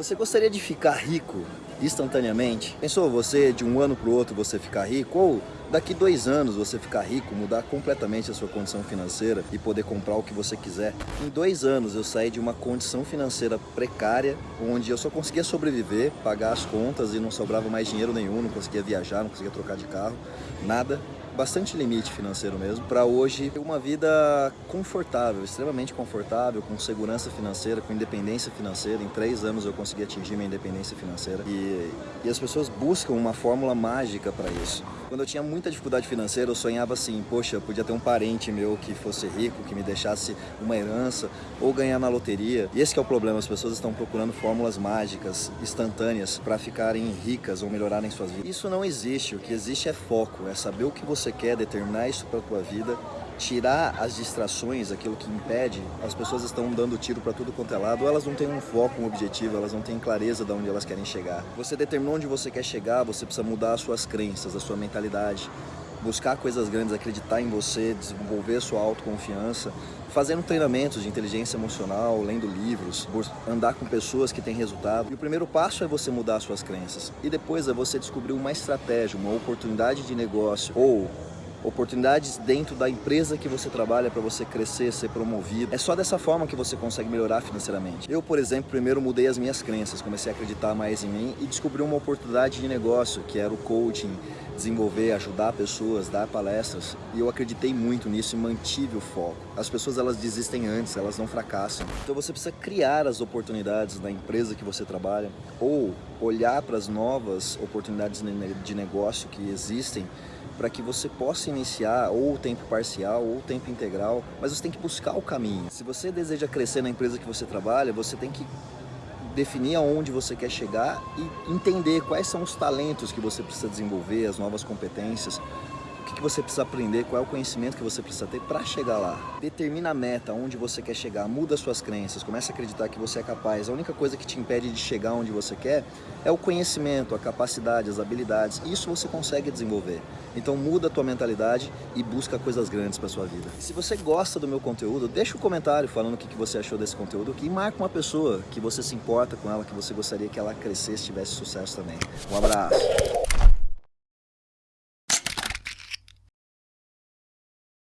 Você gostaria de ficar rico instantaneamente? Pensou você de um ano para o outro você ficar rico? Ou daqui dois anos você ficar rico, mudar completamente a sua condição financeira e poder comprar o que você quiser? Em dois anos eu saí de uma condição financeira precária, onde eu só conseguia sobreviver, pagar as contas e não sobrava mais dinheiro nenhum, não conseguia viajar, não conseguia trocar de carro, nada bastante limite financeiro mesmo, para hoje uma vida confortável, extremamente confortável, com segurança financeira, com independência financeira. Em três anos eu consegui atingir minha independência financeira e, e as pessoas buscam uma fórmula mágica para isso. Quando eu tinha muita dificuldade financeira, eu sonhava assim, poxa, podia ter um parente meu que fosse rico, que me deixasse uma herança ou ganhar na loteria. E esse é o problema, as pessoas estão procurando fórmulas mágicas, instantâneas, para ficarem ricas ou melhorarem suas vidas. Isso não existe, o que existe é foco, é saber o que você quer, determinar isso para a tua vida tirar as distrações, aquilo que impede, as pessoas estão dando tiro para tudo quanto é lado, elas não têm um foco, um objetivo, elas não têm clareza de onde elas querem chegar. Você determinou onde você quer chegar, você precisa mudar as suas crenças, a sua mentalidade, buscar coisas grandes, acreditar em você, desenvolver a sua autoconfiança, fazendo treinamentos de inteligência emocional, lendo livros, andar com pessoas que têm resultado. E o primeiro passo é você mudar as suas crenças. E depois é você descobrir uma estratégia, uma oportunidade de negócio ou oportunidades dentro da empresa que você trabalha para você crescer, ser promovido. É só dessa forma que você consegue melhorar financeiramente. Eu, por exemplo, primeiro mudei as minhas crenças, comecei a acreditar mais em mim e descobri uma oportunidade de negócio, que era o coaching, desenvolver, ajudar pessoas, dar palestras. E eu acreditei muito nisso e mantive o foco. As pessoas elas desistem antes, elas não fracassam. Então você precisa criar as oportunidades na empresa que você trabalha ou olhar para as novas oportunidades de negócio que existem para que você possa iniciar ou tempo parcial ou tempo integral, mas você tem que buscar o caminho. Se você deseja crescer na empresa que você trabalha, você tem que definir aonde você quer chegar e entender quais são os talentos que você precisa desenvolver, as novas competências, o que você precisa aprender, qual é o conhecimento que você precisa ter para chegar lá. Determina a meta, onde você quer chegar, muda suas crenças, começa a acreditar que você é capaz. A única coisa que te impede de chegar onde você quer é o conhecimento, a capacidade, as habilidades. Isso você consegue desenvolver. Então muda a tua mentalidade e busca coisas grandes para sua vida. Se você gosta do meu conteúdo, deixa um comentário falando o que você achou desse conteúdo aqui e marca uma pessoa que você se importa com ela, que você gostaria que ela crescesse, tivesse sucesso também. Um abraço!